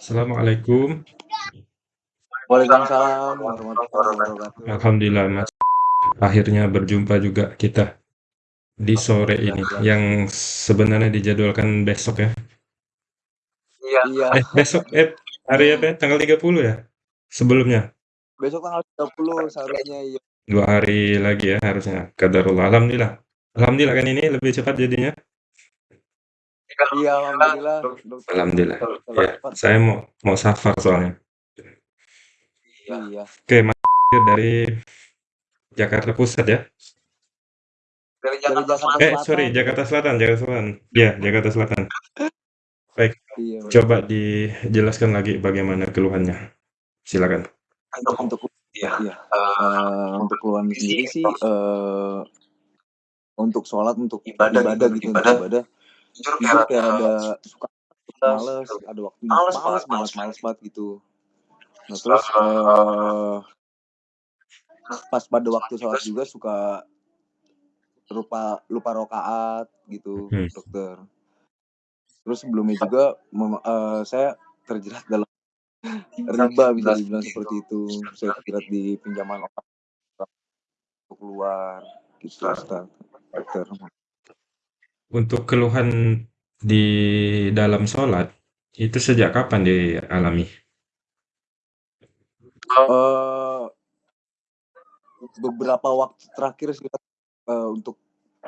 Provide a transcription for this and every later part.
Assalamualaikum. Waalaikumsalam warahmatullahi wabarakatuh. Alhamdulillah, Mas. Akhirnya berjumpa juga kita di sore ini, yang sebenarnya dijadwalkan besok ya. Iya. Eh, besok eh hari apa ya? Tanggal 30 ya? Sebelumnya? Besok tanggal 30 seharusnya iya. Dua hari lagi ya harusnya. Qadarullah. Alhamdulillah. Alhamdulillah kan ini lebih cepat jadinya. Iya, alhamdulillah. Alhamdulillah. Ya, saya mau mau safar soalnya. Iya. Oke, Mas dari Jakarta Pusat ya? Dari Jakarta Selatan. Eh, sorry, Jakarta Selatan, Jakarta Selatan. Iya, Jakarta Selatan. Baik, Iya. coba dijelaskan lagi bagaimana keluhannya. Silakan. Untuk untuk iya, iya. Eh, untuk keluhan sendiri sih eh untuk sholat, untuk ibadah, ibadah gitu, untuk ibadah. Jujur kayak ada suka males, ada waktu males, males banget, males banget gitu. Nah, terus eh pas pada waktu sholat juga suka lupa lupa rokaat gitu, Hmm. dokter. Terus sebelumnya juga mem- eh, saya terjerat dalam riba bisa dibilang seperti itu. Saya terjerat di pinjaman orang untuk keluar gitu, Ustaz. Dokter. Untuk keluhan di dalam sholat, itu sejak kapan dialami? Eh beberapa waktu terakhir sih eh, untuk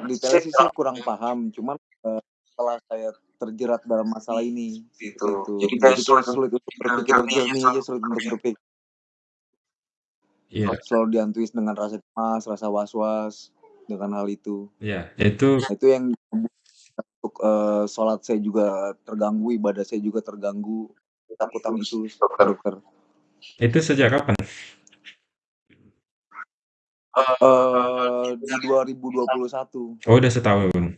detailnya sih saya kurang paham, cuman eh, setelah saya terjerat dalam masalah ini gitu. Jadi sulit, sulit untuk berpikir jernih aja, sulit untuk berpikir. Iya, Selalu dihantui dengan rasa cemas, rasa was-was dengan hal itu. iya. Itu Nah, itu yang eh, sholat saya juga terganggu, ibadah saya juga terganggu. Ketakutan itu, dokter. itu sejak kapan? Eh di 2021. Oh, udah setahun.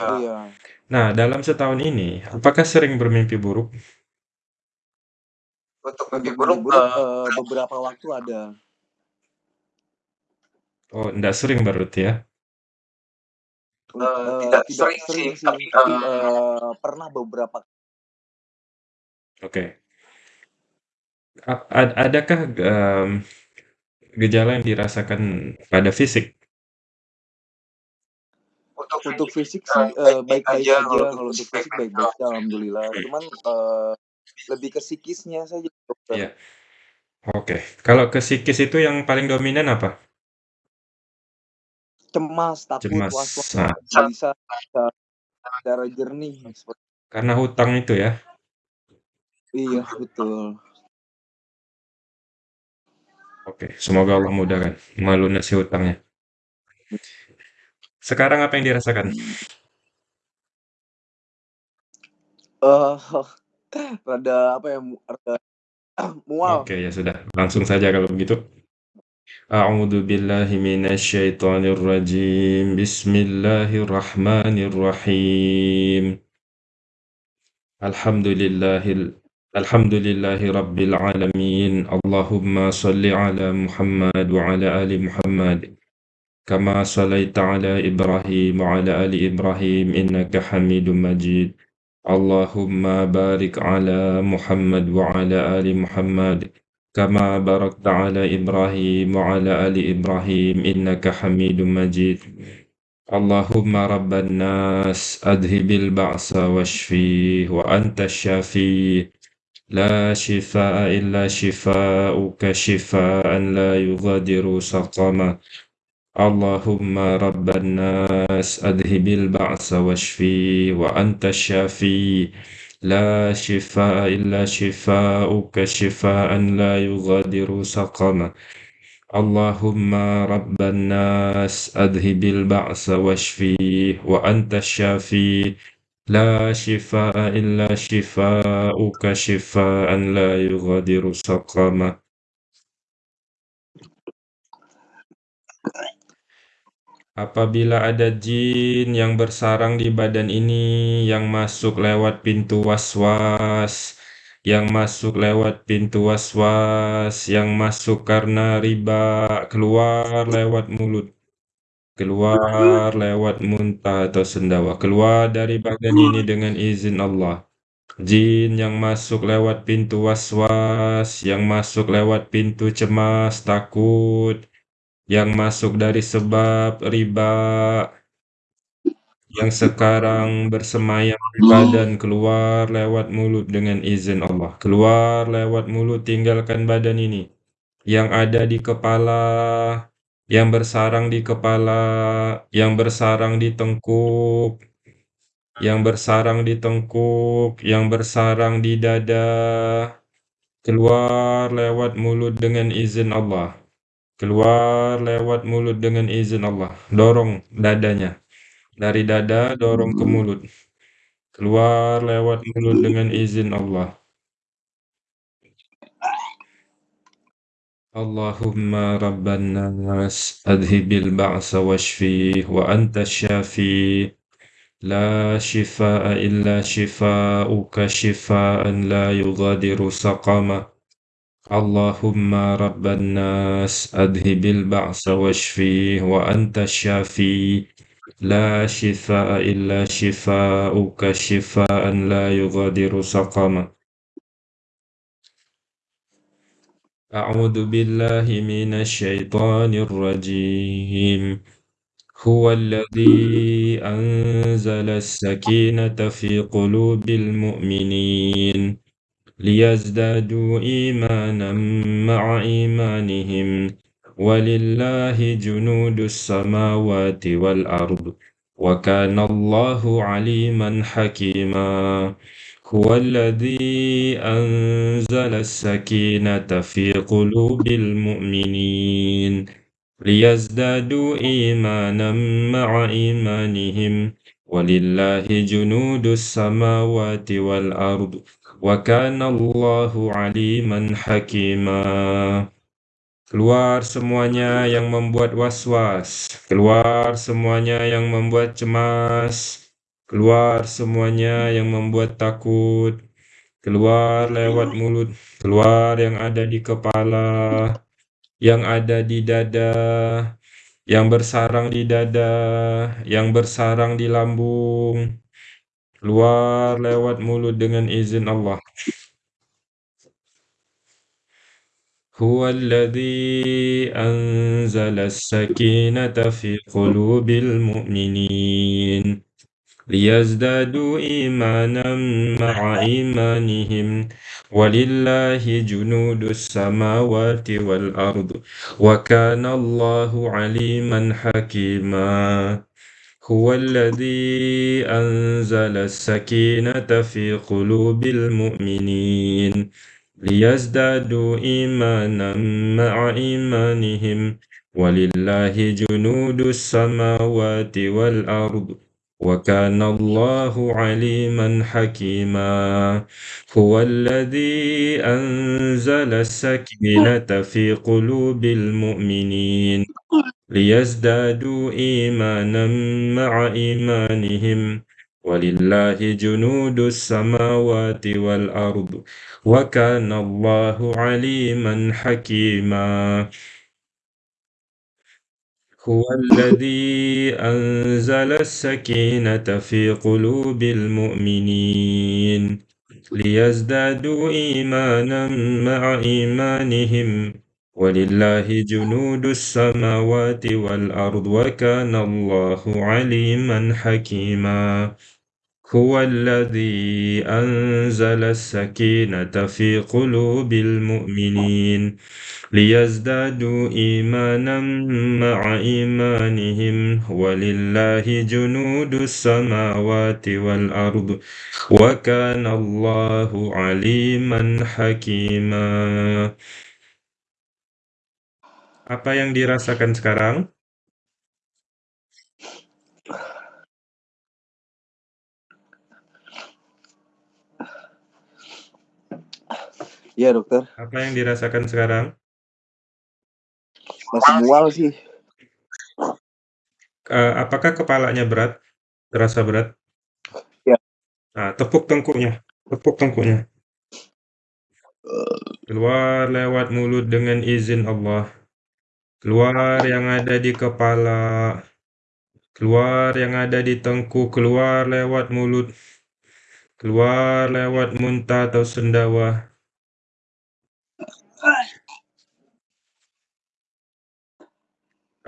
Iya. Nah, dalam setahun ini, apakah sering bermimpi buruk? Untuk mimpi buruk eh, beberapa waktu ada. Oh, enggak sering berarti ya? Eh, tidak, sering, sih, tapi eh, pernah beberapa Oke. A- ad- adakah em, gejala yang dirasakan pada fisik? untuk untuk fisik sih eh, baik-baik aja kalau untuk fisik baik-baik aja alhamdulillah cuman eh, lebih ke psikisnya saja dokter Iya. Oke. Kalau ke psikis itu yang paling dominan apa? Cemas takut Cemas. was-was Nah, bisa secara jernih seperti karena hutang itu ya. iya betul Oke, semoga Allah mudahkan melunasi hutangnya. Sekarang apa yang dirasakan? eh rada apa ya mu- rada mual Oke, ya sudah. Langsung saja kalau begitu. أعوذ بالله من الشيطان الرجيم. بسم الله الرحمن الرحيم. الحمد لله الحمد لله رب العالمين. اللهم صل على محمد وعلى آل محمد كما صليت على إبراهيم وعلى آل إبراهيم إنك حميد مجيد. اللهم بارك على محمد وعلى آل محمد كما باركت على إبراهيم وعلى آل إبراهيم إنك حميد مجيد. اللهم رب الناس أذهب البعث واشفيه وأنت الشافي لا شفاء إلا شفاؤك شفاء لا يغادر سقما. اللهم رب الناس أذهب البعث واشفي وأنت الشافي لا شفاء إلا شفاؤك شفاء لا يغادر سقما. اللهم رب الناس أذهب البعث واشفي وأنت الشافي. لا شفاء إلا شفاؤك شفاء لا يغادر سقما. Apabila ada jin yang bersarang di badan ini, yang masuk lewat pintu was-was, yang masuk lewat pintu was-was, yang masuk karena riba, keluar lewat mulut, keluar lewat muntah atau sendawa, keluar dari badan ini dengan izin Allah. Jin yang masuk lewat pintu was-was, yang masuk lewat pintu cemas, takut, yang masuk dari sebab riba, yang sekarang bersemayam di badan keluar lewat mulut dengan izin Allah. Keluar lewat mulut tinggalkan badan ini. Yang ada di kepala, yang bersarang di kepala, yang bersarang di tengkuk, yang bersarang di tengkuk, yang bersarang di dada, keluar lewat mulut dengan izin Allah. Keluar lewat mulut dengan izin Allah. Dorong dadanya. Dari dada dorong ke mulut. Keluar lewat mulut dengan izin Allah. Allahumma rabban nas adhibil ba'sa washfi wa anta syafi la shifaa illa shifauka shifaan la yughadiru saqama اللهم رب الناس أذهب البعث واشفيه وأنت الشافي. لا شفاء إلا شفاءك شفاء لا يغادر سقما. أعوذ بالله من الشيطان الرجيم. هو الذي أنزل السكينة في قلوب المؤمنين. ليزدادوا إيمانا مع إيمانهم ولله جنود السماوات والأرض وكان الله عليما حكيما. هو الذي أنزل السكينة في قلوب المؤمنين. ليزدادوا إيمانا مع إيمانهم ولله جنود السماوات والأرض وكان الله عليما حكيما Keluar semuanya yang membuat was-was, keluar semuanya yang membuat cemas, keluar semuanya yang membuat takut, keluar lewat mulut, keluar yang ada di kepala, yang ada di dada, yang bersarang di dada, yang bersarang di lambung, keluar lewat mulut dengan izin Allah. هو الذي أنزل السكينة في قلوب المؤمنين ليزدادوا إيمانا مع إيمانهم ولله جنود السماوات والأرض وكان الله عليما حكيما هو الذي أنزل السكينة في قلوب المؤمنين ليزدادوا إيمانا مع إيمانهم ولله جنود السماوات والأرض وكان الله عليما حكيما. هو الذي أنزل السكينة في قلوب المؤمنين. ليزدادوا إيمانا مع إيمانهم ولله جنود السماوات والأرض وكان الله عليما حكيما. هو الذي أنزل السكينة في قلوب المؤمنين ليزدادوا إيمانا مع إيمانهم. ولله جنود السماوات والأرض وكان الله عليما حكيما. هو الذي أنزل السكينة في قلوب المؤمنين ليزدادوا إيمانا مع إيمانهم. ولله جنود السماوات والأرض وكان الله عليما حكيما. Apa yang dirasakan sekarang? Iya dokter. Apa yang dirasakan sekarang? Masih mual sih. Uh, apakah kepalanya berat? Terasa berat? Ya. Nah, tepuk tengkuknya. Tepuk tengkuknya. Keluar lewat mulut dengan izin Allah Keluar yang ada di kepala. Keluar yang ada di tengkuk. Keluar lewat mulut. keluar lewat muntah atau sendawa.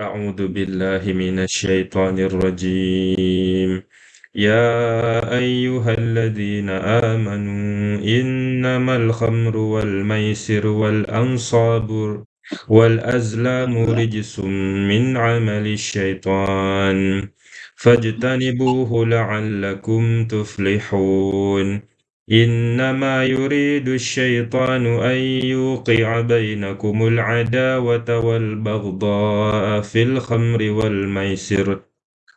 أعوذ بالله من الشيطان الرجيم يا أيها الذين آمنوا إنما الخمر والميسر والأنصاب والأزلام رجس من عمل الشيطان. فاجتنبوه لعلكم تفلحون. إنما يريد الشيطان أن يوقع بينكم العداوة والبغضاء في الخمر والميسر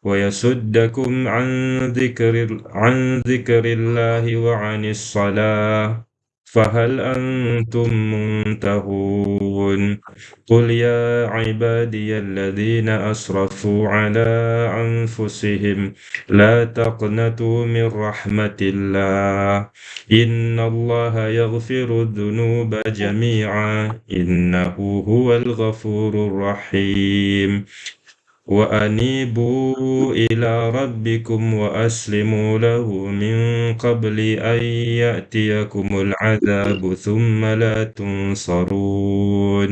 ويصدكم عن ذكر عن ذكر الله وعن الصلاة. فهل أنتم منتهون؟ قل يا عبادي الذين أسرفوا على أنفسهم لا تقنطوا من رحمة الله. إن الله يغفر الذنوب جميعا إنه هو الغفور الرحيم. وأنيبوا إلى ربكم وأسلموا له من قبل أن يأتيكم العذاب ثم لا تنصرون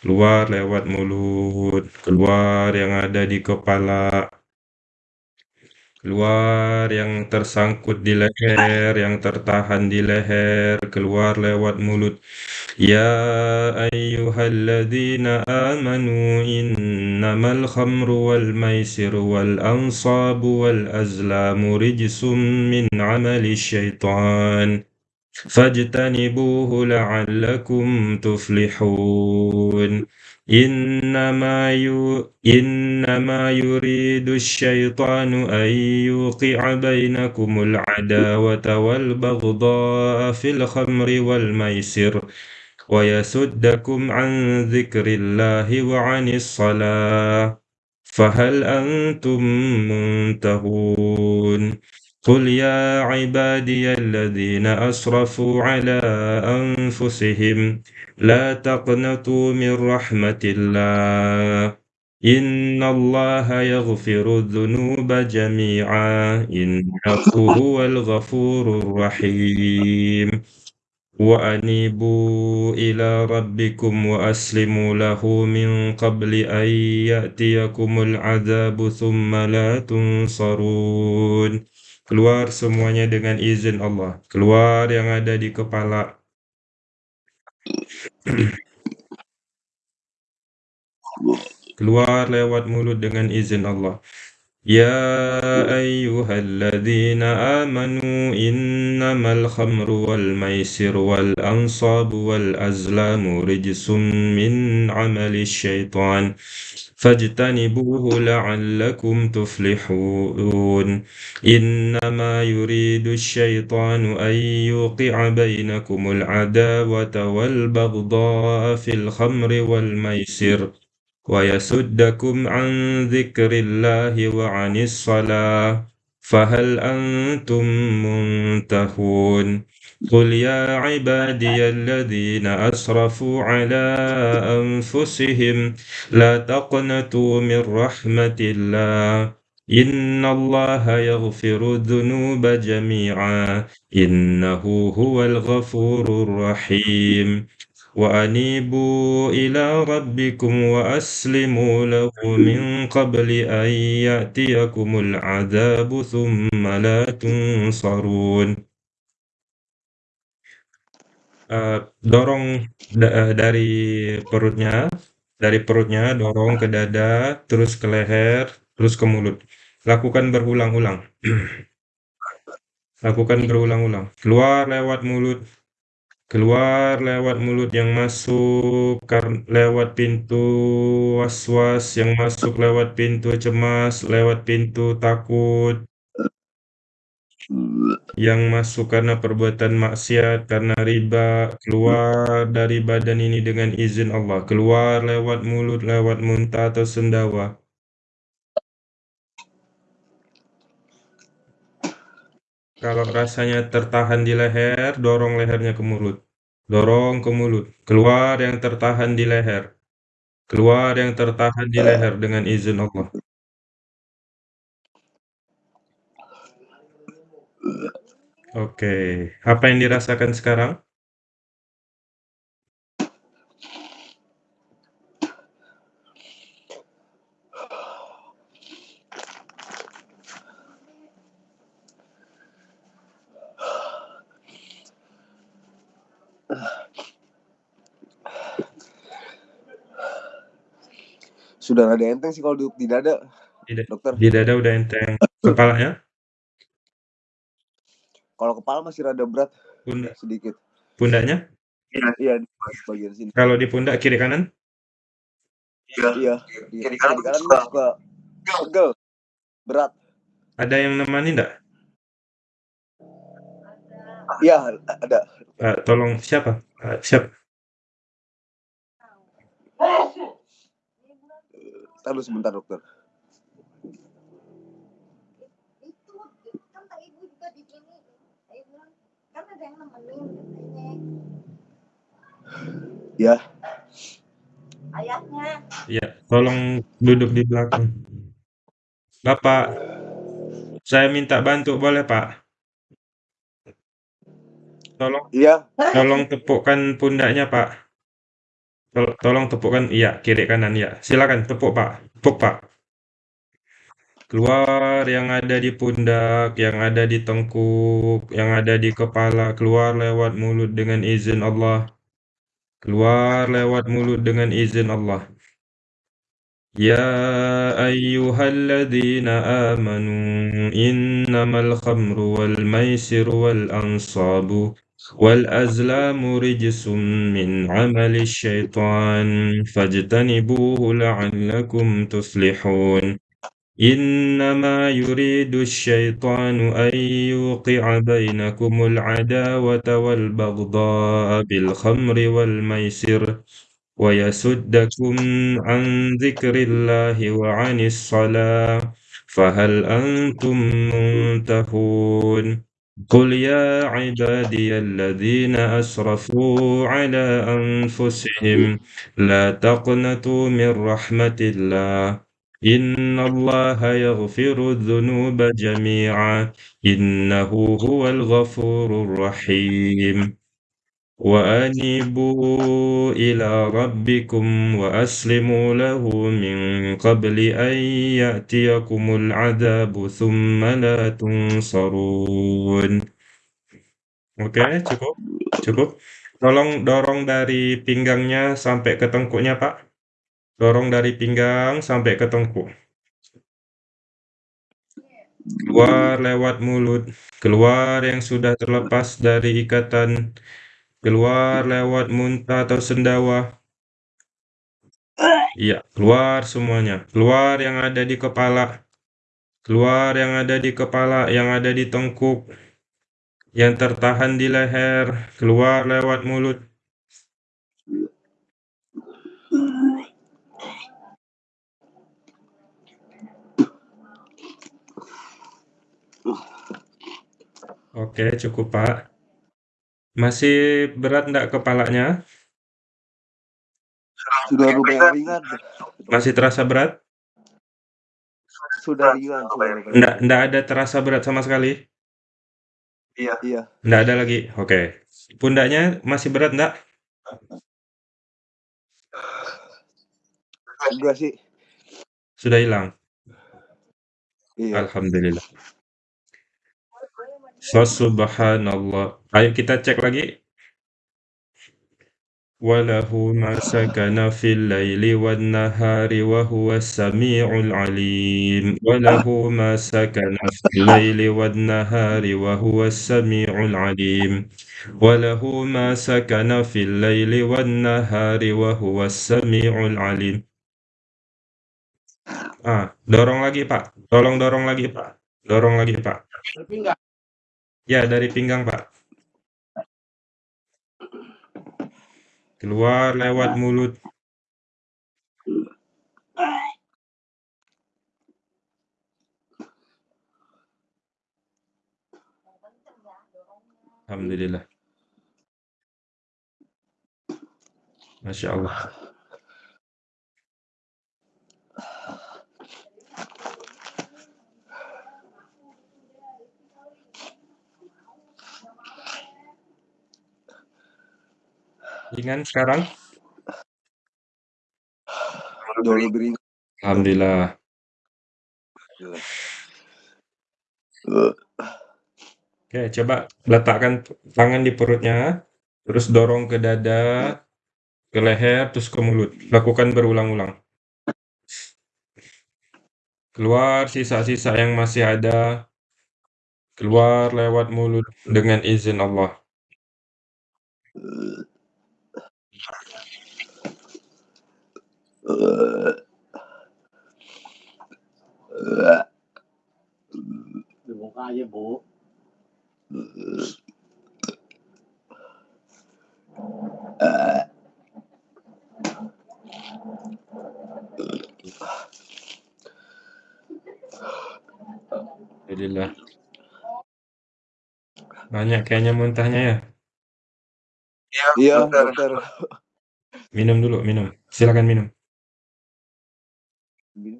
keluar lewat mulut keluar yang ada di kepala keluar yang tersangkut di leher yang tertahan di leher keluar lewat mulut يا أيها الذين آمنوا إنما الخمر والميسر والأنصاب والأزلام رجس من عمل الشيطان فاجتنبوه لعلكم تفلحون إنما, يو إنما يريد الشيطان أن يوقع بينكم العداوة والبغضاء في الخمر والميسر ويسدكم عن ذكر الله وعن الصلاة. فهل أنتم منتهون؟ قل يا عبادي الذين أسرفوا على أنفسهم لا تقنطوا من رحمة الله. إن الله يغفر الذنوب جميعا. إنه هو الغفور الرحيم. وأنيبوا إلى ربكم وأسلموا له من قبل أن يأتيكم العذاب ثم لا تنصرون keluar semuanya dengan izin Allah keluar yang ada di kepala keluar lewat mulut dengan izin Allah يا أيها الذين آمنوا إنما الخمر والميسر والأنصاب والأزلام رجس من عمل الشيطان فاجتنبوه لعلكم تفلحون إنما يريد الشيطان أن يوقع بينكم العداوة والبغضاء في الخمر والميسر ويسدكم عن ذكر الله وعن الصلاة فهل أنتم منتهون؟ قل يا عبادي الذين أسرفوا على أنفسهم لا تقنطوا من رحمة الله. إن الله يغفر الذنوب جميعا إنه هو الغفور الرحيم. وأنيبوا إلى ربكم وأسلموا له من قبل أن يأتيكم العذاب ثم لا تنصرون uh, dorong da dari perutnya dari perutnya dorong ke dada terus ke leher terus ke mulut lakukan berulang-ulang lakukan berulang-ulang keluar lewat mulut keluar lewat mulut yang masuk lewat pintu was-was yang masuk lewat pintu cemas lewat pintu takut. Yang masuk karena perbuatan maksiat karena riba keluar dari badan ini dengan izin Allah. Keluar lewat mulut lewat muntah atau sendawa Kalau rasanya tertahan di leher, dorong lehernya ke mulut. Dorong ke mulut. Keluar yang tertahan di leher. Keluar yang tertahan di leher dengan izin Allah. Oke, apa yang dirasakan sekarang? Sudah rada enteng sih kalau duduk di dada, Di da dokter. di dada udah enteng. Kepalanya? Kalau kepala masih rada berat Pundak? sedikit. Pundaknya? Iya, di bagian sini. Kalau di pundak kiri kanan? Iya, di kiri kanan suka pegel, berat. Ada yang nemani ndak? Iya, ada. Uh, tolong siapa? Uh, siapa? Entar dulu sebentar, dokter. Ya. Ayahnya. Iya, tolong duduk di belakang. Bapak, saya minta bantu boleh, Pak? Tolong Iya. tolong tepukkan pundaknya, Pak. Tol tolong tepukkan iya, kiri kanan ya. Silakan tepuk, Pak. Tepuk, Pak. Keluar yang ada di pundak, yang ada di tengkuk, yang ada di kepala, keluar lewat mulut dengan izin Allah. Keluar lewat mulut dengan izin Allah. يا أيها الذين آمنوا إنما الخمر والميسر والأنصاب والأزلام رجس من عمل الشيطان فاجتنبوه لعلكم تفلحون. إنما يريد الشيطان أن يوقع بينكم العداوة والبغضاء بالخمر والميسر ويسدكم عن ذكر الله وعن الصلاة فهل أنتم منتهون؟ قل يا عبادي الذين أسرفوا على أنفسهم لا تقنطوا من رحمة الله إن الله يغفر الذنوب جميعا إنه هو الغفور الرحيم وأنيبوا إلى ربكم وأسلموا له من قبل أن يأتيكم العذاب ثم لا تنصرون Oke, cukup? Cukup? Tolong dorong dari pinggangnya sampai ke tengkuknya, Pak. Dorong dari pinggang sampai ke tengkuk. Keluar lewat mulut, keluar yang sudah terlepas dari ikatan keluar lewat muntah atau sendawa. Iya, keluar semuanya. Keluar yang ada di kepala. Keluar yang ada di kepala, yang ada di tengkuk. Yang tertahan di leher, keluar lewat mulut. Oke, cukup, Pak. Masih berat enggak kepalanya? Sudah lumayan ringan. Masih terasa berat? Sudah ringan, sudah. Enggak, enggak ada terasa berat sama sekali? Iya. Iya. Enggak ada lagi. Oke. Pundaknya masih berat enggak? Enggak sih. Sudah hilang. Iya. Alhamdulillah. Subhanallah. Ayo kita cek lagi. Walahu ma fil laili wan nahari wa huwa samiul alim. Walahu ma fil laili wan nahari wa huwa samiul alim. Walahu ma fil laili wan nahari wa huwa samiul alim. Ah, dorong lagi, Pak. Tolong dorong lagi, Pak. Dorong lagi, Pak. Ya, dari pinggang, Pak. Keluar lewat mulut. Alhamdulillah. Masya Allah. Ringan sekarang? Jauh lebih ringan. Alhamdulillah. Oke, coba letakkan tangan di perutnya, terus dorong ke dada, ke leher, terus ke mulut. Lakukan berulang-ulang. Keluar sisa-sisa yang masih ada. Keluar lewat mulut dengan izin Allah. Dibuka aja, Bu. Alhamdulillah. Banyak kayaknya muntahnya ya? Iya, dokter. Minum dulu, minum. Silakan minum. Udah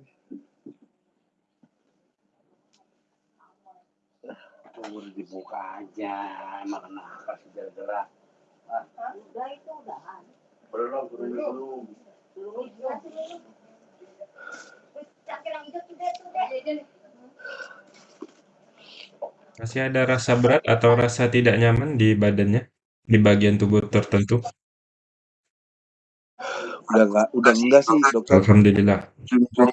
dibuka aja. Emang kenapa sih gerak-gerak? Udah itu udahan. Belum, belum, belum. Masih ada rasa berat atau rasa tidak nyaman di badannya? Di bagian tubuh tertentu? Udah enggak, udah enggak sih, dokter. Alhamdulillah.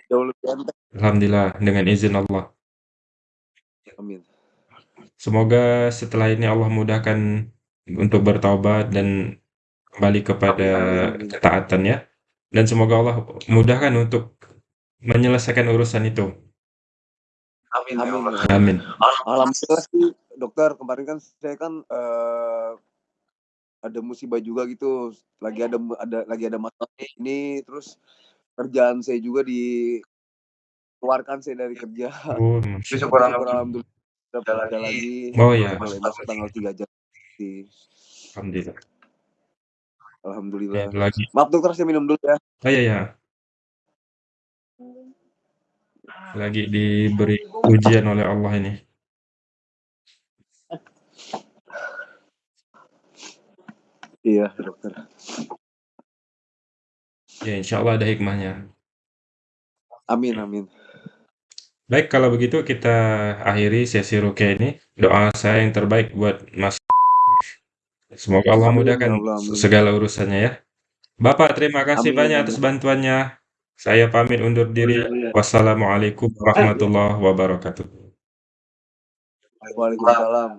Jauh lebih enteng. Alhamdulillah, dengan izin Allah. Amin. Semoga setelah ini Allah mudahkan untuk bertaubat dan kembali kepada ketaatan ya. Dan semoga Allah mudahkan untuk menyelesaikan urusan itu. Amin. Amin. Amin. Alhamdulillah sih, dokter. Kemarin kan saya kan eh, ada musibah juga gitu. Lagi ada ada lagi ada masalah ini terus kerjaan saya juga dikeluarkan saya dari kerja. Oh, syukur Allah. alhamdulillah dapat ada lagi. Oh ya, Mulai masuk tanggal 3 Januari. Alhamdulillah. Ya, Alhamdulillah. lagi. Maaf dokter, saya minum dulu ya. Oh iya ya. Lagi diberi ujian oleh Allah ini. Iya, dokter. Ya, insya Allah ada hikmahnya. Amin, amin. Baik, kalau begitu kita akhiri sesi rukyah ini. Doa saya yang terbaik buat Mas. Semoga Allah Amin, mudahkan ya Allah, amin. segala urusannya ya. Bapak, terima kasih Amin, banyak amin. atas bantuannya. Saya pamit undur diri. Wassalamualaikum warahmatullahi wabarakatuh. Waalaikumsalam